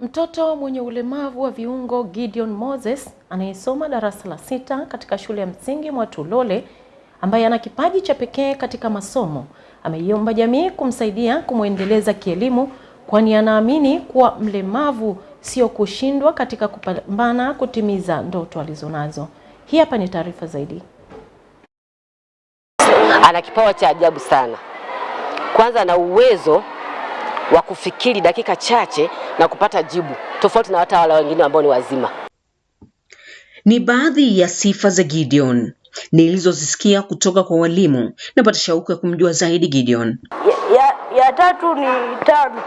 Mtoto mwenye ulemavu wa viungo Gideon Moses anayesoma darasa la sita katika shule ya msingi Mwatulole ambaye ana kipaji cha pekee katika masomo ameiomba jamii kumsaidia kumwendeleza kielimu kwani anaamini kuwa mlemavu sio kushindwa katika kupambana kutimiza ndoto alizonazo. Hii hapa ni taarifa zaidi. Ana kipawa cha ajabu sana. Kwanza ana uwezo wa kufikiri dakika chache na kupata jibu tofauti na watawala wengine ambao ni wazima. Ni baadhi ya sifa za Gideon nilizozisikia kutoka kwa walimu. Napata shauku ya kumjua zaidi Gideon. ya, ya, ya tatu ni tano.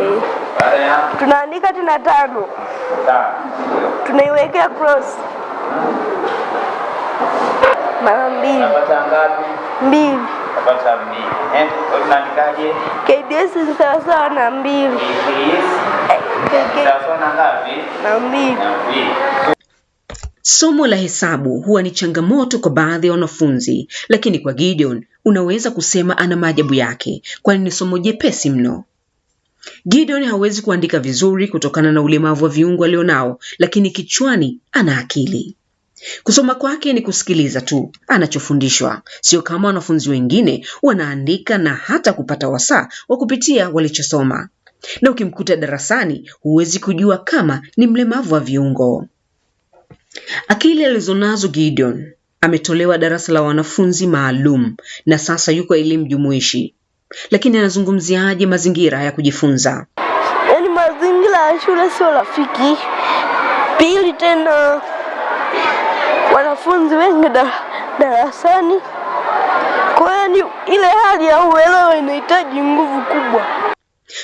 Eh, tunaandika tena tano, tunaiwekea cross mara mbili Unapata ngapi? mbili. Unapata mbili. Eh, unaandikaje? KDS ni sawasawa na mbili KDS na ngapi? na mbili. Na mbili. Somo la hesabu huwa ni changamoto kwa baadhi ya wanafunzi, lakini kwa Gideon unaweza kusema ana maajabu yake, kwani ni somo jepesi mno. Gideon hawezi kuandika vizuri kutokana na ulemavu wa viungo alionao, lakini kichwani ana akili. Kusoma kwake ni kusikiliza tu anachofundishwa, sio kama wanafunzi wengine wanaandika na hata kupata wasaa wa kupitia walichosoma. Na ukimkuta darasani huwezi kujua kama ni mlemavu wa viungo. Akili alizonazo Gideon ametolewa darasa la wanafunzi maalum na sasa yuko elimu jumuishi, lakini anazungumziaje mazingira ya kujifunza? Yaani mazingira ya shule sio rafiki. Pili tena wanafunzi wengi da, darasani. Kwa hiyo ni ile hali ya uelewa inahitaji nguvu kubwa.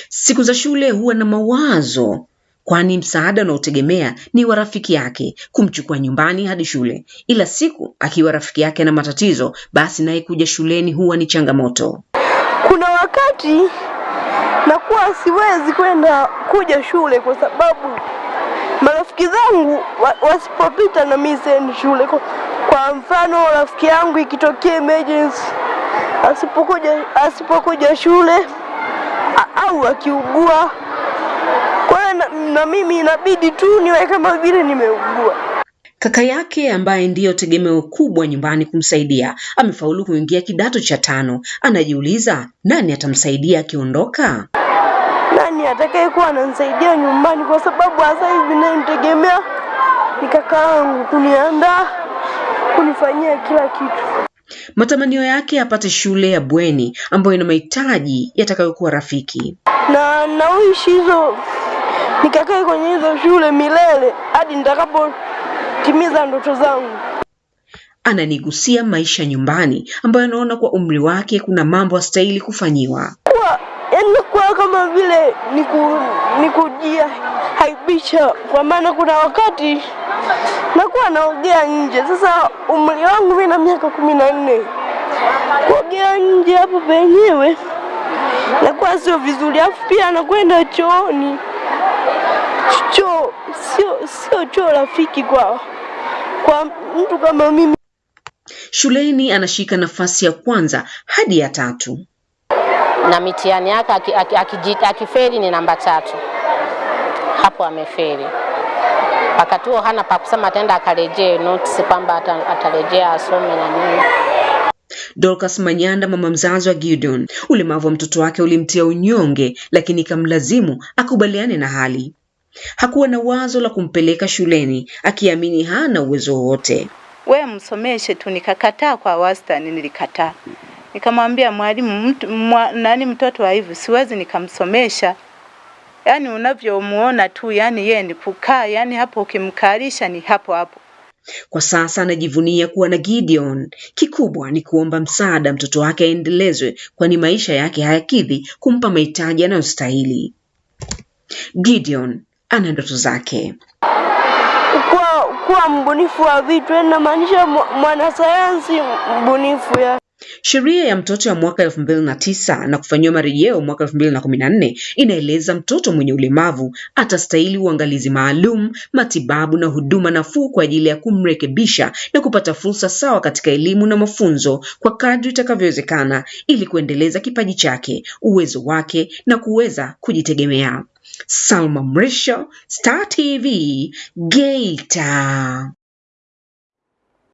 Siku za shule huwa na mawazo, kwani msaada unaotegemea ni wa rafiki yake kumchukua nyumbani hadi shule, ila siku akiwa rafiki yake na matatizo, basi naye kuja shuleni huwa ni changamoto. Kuna wakati nakuwa siwezi kwenda kuja shule kwa sababu marafiki zangu wasipopita na mimi siendi shule. Kwa, mfano rafiki yangu ikitokea emergency asipokuja asipokuja shule au akiugua, kwa hiyo na, na mimi inabidi tu niwe kama vile nimeugua. Kaka yake ambaye ndiyo tegemeo kubwa nyumbani kumsaidia amefaulu kuingia kidato cha tano. Anajiuliza nani atamsaidia akiondoka. Atakayekuwa ananisaidia nyumbani? Kwa sababu hasa hivi nayemtegemea ni kaka yangu kuniandaa, kunifanyia kila kitu. Matamanio yake apate shule ya bweni ambayo ina mahitaji yatakayokuwa rafiki. na nauishi hizo nikakae kwenye hizo shule milele hadi nitakapotimiza ndoto zangu. Ananigusia maisha nyumbani ambayo anaona kwa umri wake kuna mambo astahili kufanyiwa. Yani kama vile niku, nikujia haibisha, kwa maana kuna wakati nakuwa naogea nje. Sasa umri wangu mimi na miaka kumi na nne, kuogea nje hapo penyewe nakuwa sio vizuri, alafu pia nakwenda chooni. Choo sio sio choo rafiki kwa kwa mtu kama mimi. Shuleni anashika nafasi ya kwanza hadi ya tatu. Na mitihani yake aki- aki- akiji- akifeli ni namba tatu, hapo amefeli. Wakati huo hana pa kusema, ataenda akarejee notes kwamba atarejea asome na nini. Dorcas Manyanda, mama mzazi wa Gideon, ulemavu wa mtoto wake ulimtia unyonge, lakini ikamlazimu akubaliane na hali. Hakuwa na wazo la kumpeleka shuleni, akiamini hana uwezo wowote. we msomeshe tu. Nikakataa kwa wastani, nilikataa. Nikamwambia mwalimu, mtu, mwa, nani mtoto wa hivi siwezi nikamsomesha. Yaani unavyomuona tu, yani yeye ni kukaa, yani hapo ukimkalisha ni hapo hapo. Kwa sasa anajivunia kuwa na Gideon. Kikubwa ni kuomba msaada mtoto wake aendelezwe, kwani maisha yake hayakidhi kumpa mahitaji anayostahili. Gideon ana ndoto zake. kuwa, kuwa mbunifu wa vitu, namaanisha mwanasayansi mbunifu ya Sheria ya mtoto ya mwaka elfu mbili na tisa na kufanyiwa marejeo mwaka elfu mbili na kumi na nne inaeleza mtoto mwenye ulemavu atastahili uangalizi maalum, matibabu na huduma nafuu kwa ajili ya kumrekebisha na kupata fursa sawa katika elimu na mafunzo kwa kadri itakavyowezekana ili kuendeleza kipaji chake, uwezo wake na kuweza kujitegemea. Salma Mrisho, Star TV, Geita.